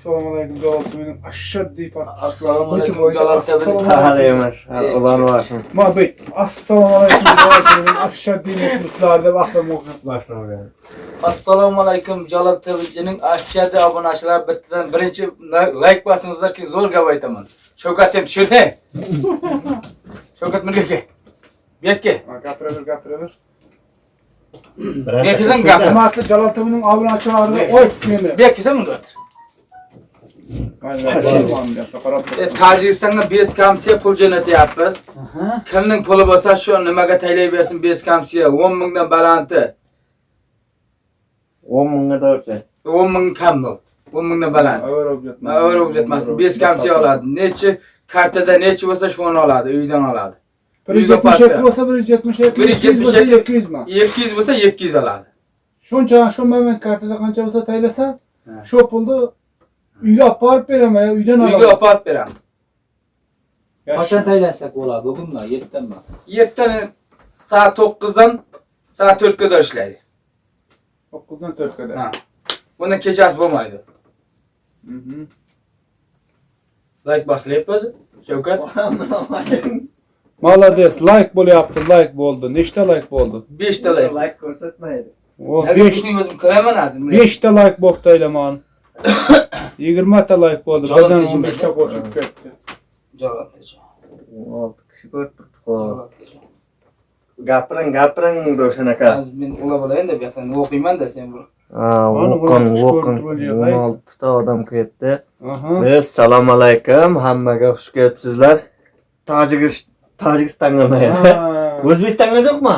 Assalomu alaykum javob mening ashaddiy fath. Assalomu alaykum Jalol Assalomu tabin. Hali emas. Ulan var. Ma bey. Assalomu alaykum javob mening ashaddiy muxlislar deb ahlam o'qib boshlagan. Assalomu alaykum Jalol tabining ashchadi obunachilar bittadan birinchi like bosingizlar keyin zo'r gap aytaman. Shavkat ham tushirdi. Shavkat bunga kel. Bu yerga. Gapiraver, gapiraver. Birazdan Bekizim sizda- gapir. Hurmatli Jalol Timining obunachilariga oy meni. Bu yerga sen bunga o'tir. E, Tojikistonga bes kamsiya pul jo'natyapmiz. Kimning puli bo'lsa shu nimaga taylayversin bes kamsiya 10 mingdan balanti. 10 mingga doğrusu. 10 ming kam bu. 10 mingdan baland. Ma o'rib o'tmasin. Bes kamsiya oladi. Nechi kartada nechi bo'lsa shuni oladi, uydan oladi. 172 bo'lsa 172, 200 bo'lsa 200 mi? 200 bo'lsa 200 oladi. Shuncha shu moment kartada qancha bo'lsa taylasa, shu pulni uyga olib borib beraman, uydan Uyga olaman. olib borib beraman. Qachon taylasak bo'ladi? Bugunmi? Ertanmi? Ertaga soat 9dan soat 4 ga ishlaydi. 9dan 4 ga. Ha. Buni kechasi bo'lmaydi. Mhm. Like boslayapmiz. Shavkat Молодец, like bo'lyapti, like bo'ldi. Nechta like bo'ldi? 5 ta like. Like ko'rsatmaydi. O 5 5 o'zim ko'raman hozir. 5 ta like bo'libdi aylaman. 20 ta like bo'ldi. Birdan 15 ta qo'shib ketdi. Javob. 6 kishi ko'rib Gapiring, gapiring Ro'shan aka. Men ular bo'layin deb yaqin o'qiyman-da sen bir. O'qin, o'qin. ko'rib turgan 16 ta odam ketdi. Aha. Assalomu alaykum. Hammaga xush kelibsizlar. Tojikiston Tojikistonga. O'zbekistonga yo'qmi?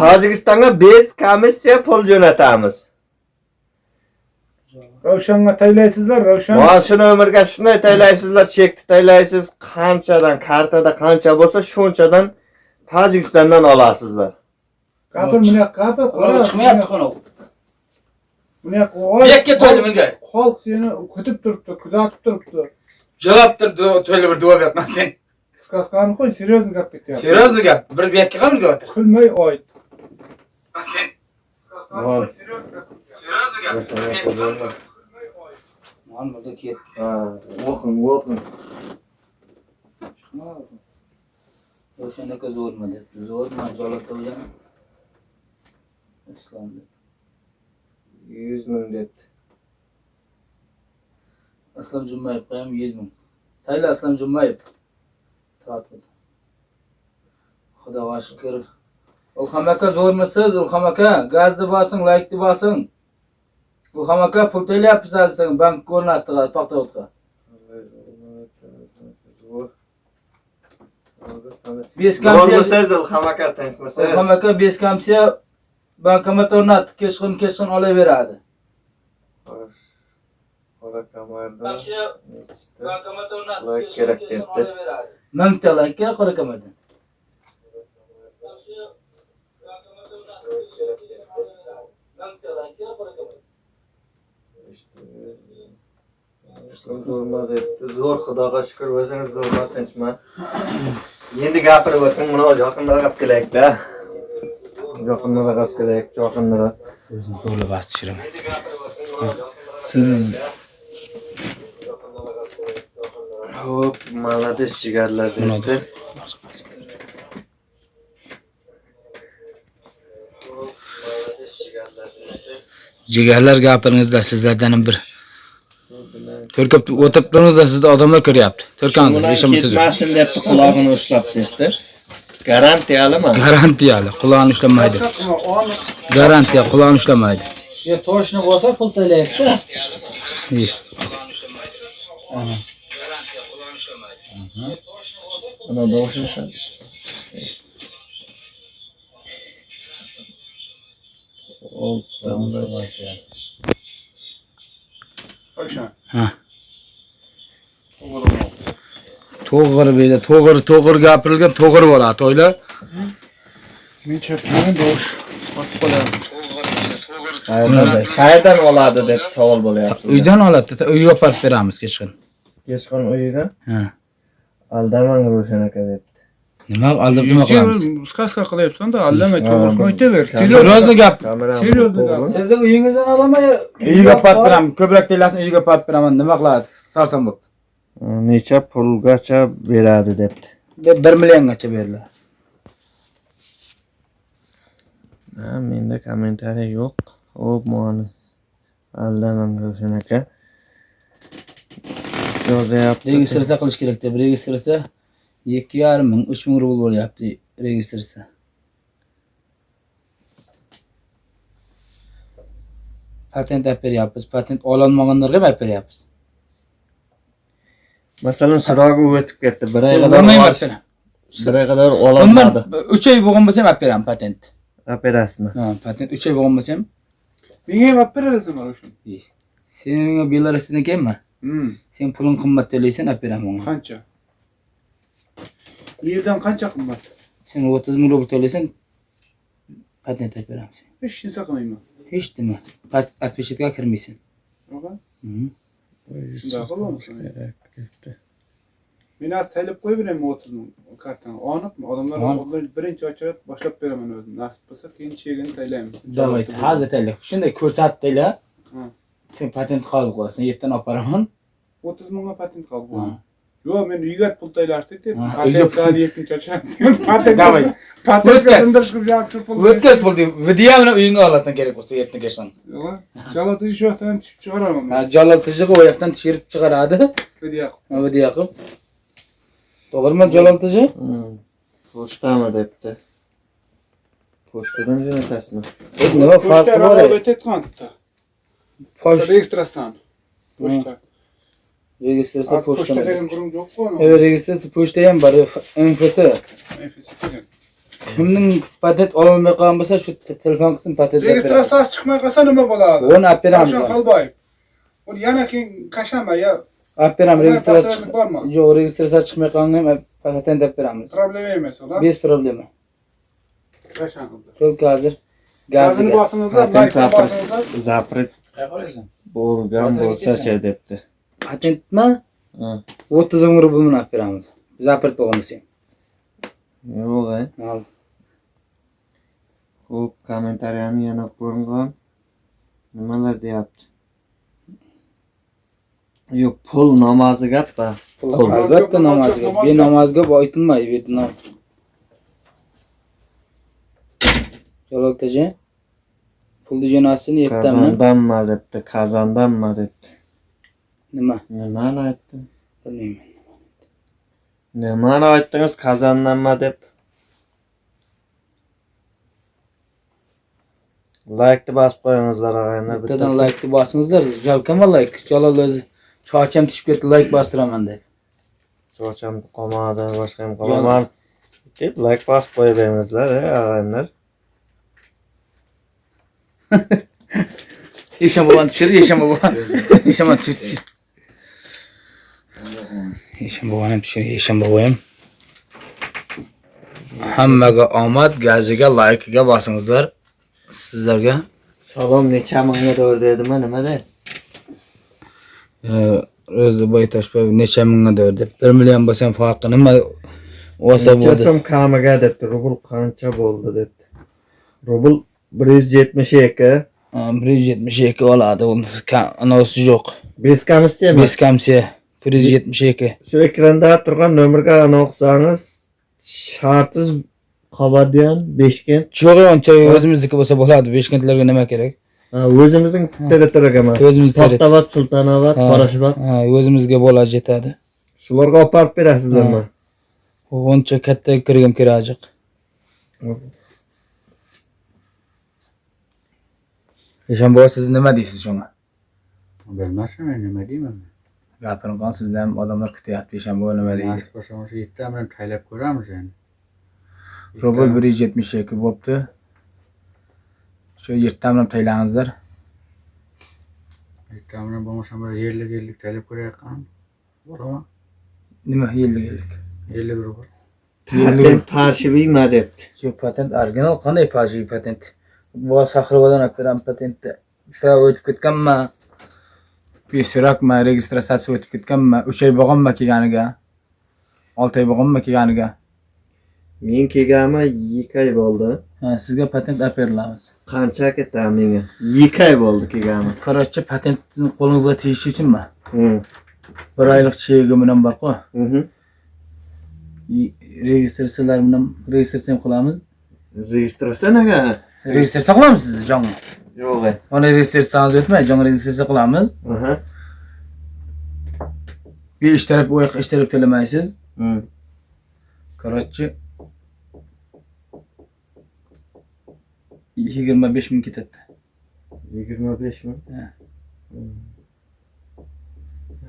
Tojikistonga bez komissiya pul jo'natamiz. Ravshanga taylaysizlar, Ravshan. Shu nomerga shunday taylaysizlar, chekni taylaysiz, qanchadan kartada qancha bo'lsa, shunchadan Tojikistondan olasizlar. Gapir, buni gapir, Ular chiqmayapti xona. Buni Bu qo'y. yerga to'ydi menga. Xalq seni kutib turibdi, kuzatib turibdi. Javobdir to'yli bir duo sen. Сказканы qo'y, серьезно gap ketyapti. Seriyozli gap. Bir bu yerga ham o'tir. Kulmay oyt. Voy. seriyozli gap. Bir bu burada ket. Ha, o'qing, o'qing. O'shanaqa zo'rmi debdi. Zo'rmi jolatda bilan. Islom deb. 100 ming debdi. Aslom Jumayev ham 100 ming. Tayla Aslom Jumayev. Tortildi. Xudoga shukr. Ilhom aka zo'rmisiz? Ilhom aka gazni bosing, laykni bosing. Ilhom aka pul to'layapsiz hozir bank ko'rinadi paxtavodga. Bo'lmasiz, Ilhom aka tinchmisiz? Ilhom aka besh kamsiya bankomat o'rnatib kechqurun kechqurun olaveradi. Xo'sh. Qora kamarda. Bankomat o'rnatib Like kechqurun kerak kechqurun debdi. olaveradi. Mingta kamardan. Zo'rma debdi. Zo'r xudoga shukr, o'zingiz zo'rma tinchma. Endi gapirib o'ting, mana kelaylik-da. Yaqinroq olib kelaylik, yaqinroq. O'zim zo'rlab bastiraman. Siz Hop, молодец jigarlar debdi. Jigarlar gapiringizlar sizlardan bir. Türk, Төркөп отырыптыңыздар сізді адамдар көре апты. Төркаңыздар, ешім түзі. Кетмәсін депті, құлағын ұшлап депті. Garantiyalı mı? Garantiyalı, kulağını işlemaydı. Garantiya, kulağını işlemaydı. Ya toşunu bosa pul teleyipti. İşte. Garantiya, kulağını işlemaydı. Ana doğuşun sen. Ol, tamam. Ravshan. Ha. To'g'ri beyda, to'g'ri, to'g'ri gapirilgan, to'g'ri bo'ladi, to'ylar. Men chapman dosh. Otib qolyapti. Qayerdan, qayerdan oladi deb savol bo'lyapti. Uydan oladi, uyga olib borib beramiz kechqurun. Kechqurun uyiga Ha. aldamang Ro'shan aka debdi. Nima aldab nima qilamiz Сказка qilyapsan-da, allama to'g'risini aytaver. серьезно gap to'g'ri. gap. Sizni uyingizdan olamay. uyiga pat beraman ko'proq telasini uyiga pat beraman nima qiladi sarson bo'lib Necha pulgacha beradi debdi. bir milliongacha beriladi Ha, menda kommentariy yo'q. Hop, mani. Aldamang Ravshan aka. Yozyapti. registratsiya qilish kerak deb registratsiya ikki yarim ming uch ming rubl bo'lyapti registratsiya patent olib beryapmiz patent ololmaganlarga olib beryapmiz Masalan, surog'i o'tib ketdi. Bir oy Bo'lmayman qadar olib bir oy qadar Umuman ololmadi. uch oy bo'lgan bo'lsa ham olib beraman patent Operasiymi? ha patent uch oy bo'lgan bo'lsa ham Menga ham olib berasizmi mana shu? sen belarusdan kelma Hmm. sen puling qimmat to'laysan olib beraman unga Qancha? Yerdan qancha qimmat? sen o'ttiz ming rubl to'laysan patent olib beraman sen Hech narsa qilmayman. hech nima отпечатка kirmaysan? Mhm. Shunday. Ketdi. Men beraman 30 ming kartani. Olibmi? Odamlar birinchi ochirib boshlab beraman o'zim. Nasib bo'lsa keyin chegini taylaymiz. Давай, hozir tayla. Shunday ko'rsatib tayla. Ha. Sen patent qolib qolasan. Yerdan olib boraman. 30 mingga patent qilib Ha. Qo'ydim. Yo'q, men uyga pul taylashdik deb. Ha, Patent uyga- qiladi ikkinchi ochamiz. Patent. Давай. Patentga O'tkaz. sindirish qilib javob shu pul. O'tkaz pulni video bilan uyingga olasan kerak bo'lsa yerdan kechdan. Yo'q. Chalati shu yoqdan tushib chiqaraman. Ha, jalol tijig'i u yoqdan tushirib chiqaradi. Video Ha, video qilib. To'g'rimi jalol tiji? Hmm. Pochtami debdi. Pochtadan jo'natasizmi? Nima farqi bor? ey? aytayotgan bitta. Pochta Registratsiyan. Pochta. registratsiya Az pochta pochta. degan qurum yo'q-ku. Evet, registratsiya pochta ham bor. Infosi. Nefisi degan. Kimning patent ololmay qolgan bo'lsa, shu te- telefon qilsin patent. Registratsiyasi chiqmay qolsa nima bo'ladi? Onu olib beramiz. Ravshan Xolboyev. U yana keyin kashanba ya Olib beramiz Bundan registratsiya. tasirlik bormi? Yo'q, registratsiya chiqmay qolgan ham patent olib beramiz. problema emas ular. Без проблема. Kashanba. Только hozir Gazini gaziga. bosingizlar, Patent laykni zapret bosingizlar. zapret bo'lgan bo'lsa-chi debdi. Patentmi? Ha. 30 ming rubl bilan olib beramiz. Zapret bo'lgan bo'lsa ham. Yo'q, a. Al. Xo'p, kommentariyani yana ko'rgan. Nimalar deyapti? Yo'q, pul namozi gap-a. Pul Pul. albatta namozga. Benamozga bu aytilmaydi Vyetnam. Jalol taji. Pulni jo'natsin yetdami? Qazondanmi debdi, qazondanmi debdi. Nima? Nimani aytdim? Bilmayman. Nimani aytdingiz qazonlanma deb? Like'ni basib qo'yingizlar og'ayni. Bittadan like'ni bosingizlar. Jalkama like. Jalol o'zi chocham tushib ketdi, like bostiraman deb. Chocham qolmadi, boshqa ham qolmaman. Deb like basib qo'yaveringizlar, og'aynilar. Yaşama olan düşer, yaşama olan. yaşama düşer. Bobo ham. Hammaga omad, gaziga, like'iga bosingizlar. Sizlarga Salom necha mingga to'g'ri dedimi, nima de? o'zi boy toshboy necha mingga deb 1 million bo'lsa ham farqi nima olsa Necha bo'ldi. so'm kamiga debdi, rubl qancha bo'ldi debdi. Rubl 172, Ha, 172 oladi. Uni ka- Anavsi yo'q. Beskamizchi? 5 kamsiya 172. Shu ekranda turgan nomerga aniqsangiz, shartiz Qabadian, Beshkent. Yo'q, uncha o'zimizniki bo'lsa bo'ladi. Beshkentlarga nima kerak? Ha, o'zimizning territoriyaga emas. O'zimiz To'xtabat, Sultonobod. Ha, o'zimizga bo'ladi yetadi. Shularga olib borib berasizlarmi? Uncha katta kirgim kerak. Eshonboy siz nima deysiz shunga? Bilmasam men nima deyman. Gapiring qon sizdan ham odamlar kutyapti. Eshonboy nima deydi? Nasib bo'lsa o'sha yetti bilan taylab ko'ramiz endi. Rubl 172 bo'pti. Shu yerdan bilan taylangizlar. Yetti bilan bo'lmasa bir yerlik yerlik taylab ko'rayotgan. Bo'laman. Nima yillik yillik? Yerlik rubl. Patent parshiviymi debdi. Shu patent original qanday paji patent? Bu Saxrovadan olib beram patentni. Sira o'tib ketganmi? Beso'rakmi, registratsiya o'tib ketganmi? 3 oy bo'lganmi kelganiga? 6 oy bo'lganmi kelganiga? Men kelganman 2 oy bo'ldi. Ha, sizga patent olib berilamiz. Qancha ketdi menga? 2 oy bo'ldi kelganman. Короче, patentni qo'lingizga tegishi uchunmi? Bir oylik chegi bilan bor-ku. Registratsiyalar bilan registratsiya qilamiz. Registratsiyaga? Registratsiya qilamiz sizni jonga. Yo'q. Mana registratsiyangiz o'tmay, jonga registratsiya qilamiz. Aha. Bir ishtirok u yoqqa ishtirok to'lamaysiz. Hm. Короче 25 ming ketadi. 25 mi? Ha.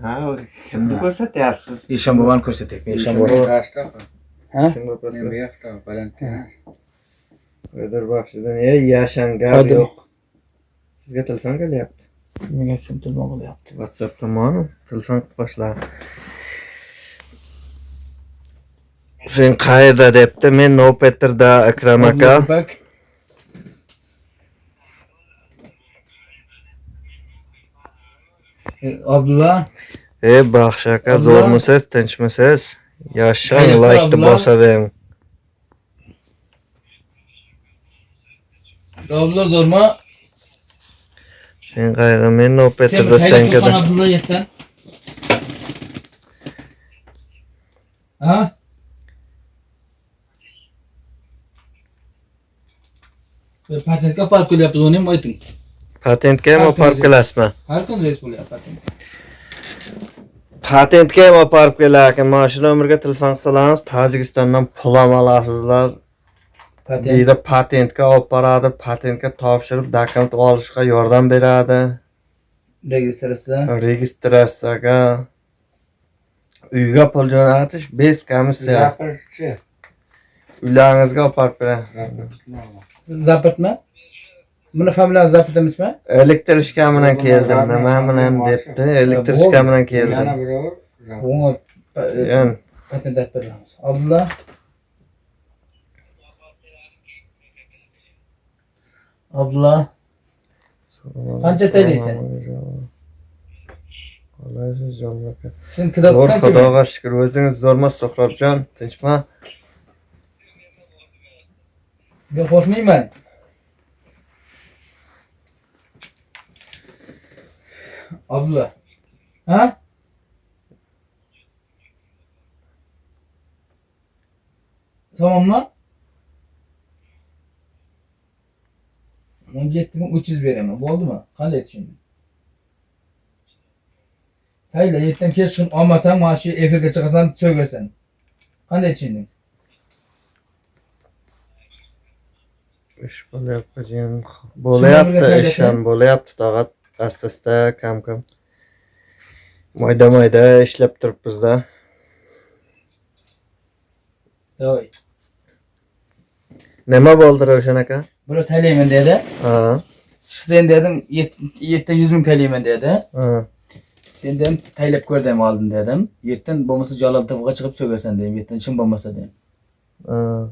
Ha, kimni ko'rsatyapsiz? Eshonbovani ko'rsatyapman. Eshonbova. Kaçta? Ha? Kimga Ben bir ko'rsatyapsiz? yaşta Valentin. Qo'ydir baxshidan, ey yashan gap Qo'ydim. yo'q. Sizga telefon kelyapti. Menga kim telefon qilyapti? WhatsApp tomoni telefon qilib boshlar. Sen qayerda debdi? Men Nopetrda Akram aka. Bak. E, Abdulla, Ey baxshi aka, Abdulla. zo'rmisiz, tinchmisiz? Yashang, Abdulla? bosavering. Abdulla zo'rma. Sen qayerda? Men Sen Nopetrda bir taylab stankada. turgan Abdulla yetdan. Ha? Patentga olib kelyapmiz, uni ham ayting. Patentga ham olib kuni kelasizmi? Har kun reys bo'lyapti patent. Patentga ham olib kelarkan. Mana shu nomerga telefon qilsangiz, Tojikistondan pul ham olasizlar. Deydi patentga olib boradi, patentga topshirib dokument olishga yordam beradi. registratsiya. Registratsiyaga uyga pul jo'natish bez komissiya. Uylaringizga olib borib beradi. Siz zapirtmi? Buni familiyangiz zapit emasmi? Elektrishka bilan keldim. Nima bilan debdi? Elektrishka bilan keldim. Patent olib beramiz. Abdulla. Abdulla. Qancha to'laysan? Qolaysiz jonbaka. Sen kitob Zo'r qancha? xudoga shukur. O'zingiz zo'rmas Suhrobjon, tinchmi? Men qo'rqmayman. Abdulla. Ha? Tamammi? 17300 beraman. Bo'ldimi? Qanday tushunding? Hayla, yerdan kelishsin olmasam, mana shu efirga chiqasan, so'gasan. Qanday tushunding? Ish bo'lyapti, jiyan. Bo'lyapti, ish ham bo'lyapti, tog'at asta-asta, kam-kam. Mayda-mayda ishlab turibmiz-da. Nima bo'ldi Ravshan aka? Buni taylayman dedi. Sen dedim 700 ming taylayman dedi. Sen dedim taylab ko'rdim oldin dedim. Yerdan bo'lmasa Jalol to'g'ga chiqib so'gasan dedim. Yerdan chin bo'lmasa dedim.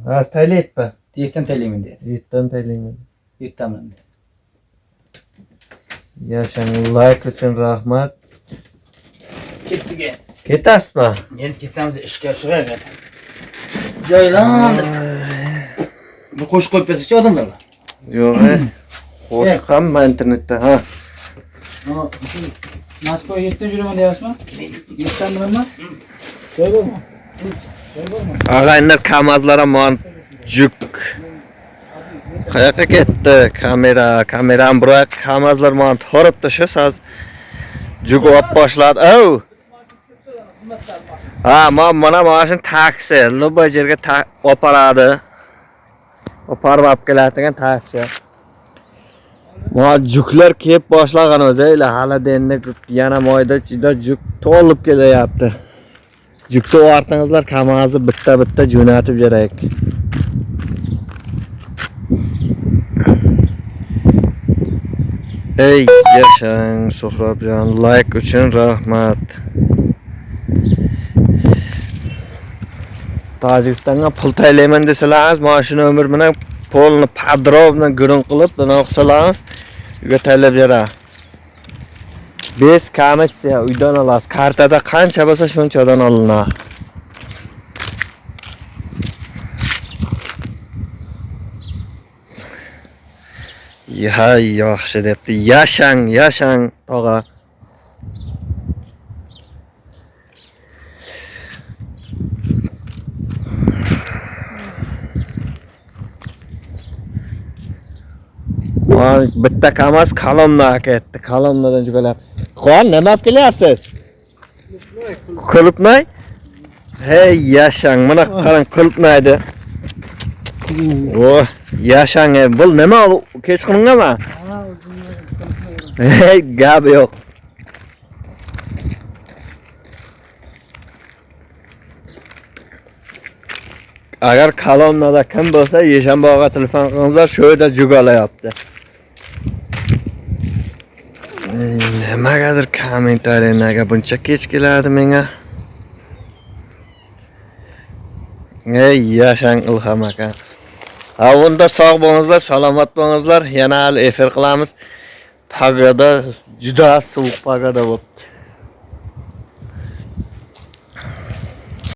Ha, taylayapti. Yerdan taylayman dedi. Yetdan taylayman. Yerdanman dedi. Yashang, like uchun rahmat. Ketdiga. Ketasizmi? Endi ketamiz ishga shug'aga. Joylan. Bu qo'shib qo'yib bersak odamlarga. Yo'q, qo'shiq hamma internetda, ha. Moskva 7 yuraman deyapsizmi? 7 nima? Joy bormi? Ag'aylar kamazlar ham juk. Qayoqqa ketdi kamera? Kameram biroq kamazlar mana toribdi shu soz. Juk olib boshladi. Ha, mana mana mana shu taksi, yerga ta- olib boradi. Olib olib keladigan taksi. Juklar kelib boshlagan o'zi hali endi yana moyda juda juk to'lib kelyapti. Jukni ortingizlar kamazni bitta-bitta jo'natib berak. Ey yashang Suhrobjon, like uchun rahmat. tojikistonga pul taylayman desalarz moshina umr bilan polni podrov bilan gurung qilib bunaqa qilsalarz uyga taylab beradi. Bez kommersiya uydan olasiz. Kartada qancha bo'lsa shunchadan olinadi. Hay yaxshi debdi. Yashang yashang tog'a. Man bitta kamaz kalomni aketdi kalomnadan jugalab qon nima olib kelyapsiz kulibnay hey yashang. Mana qarang kulibnaydi o yashang e, bu nima u kechqurungami hey gap yo'q. Agar kalomnada kim bo'lsa yeshanboga telefon qilingizlar shu yerda jugalayapti Ey, nimagadir kommentariyaga buncha kech keladi menga? Ey yashang ilhom aka. Ha unda sog' bo'lingizlar salomat bo'lingizlar yana hali efir qilamiz. Pagoda juda sovuq pagoda bo'libdi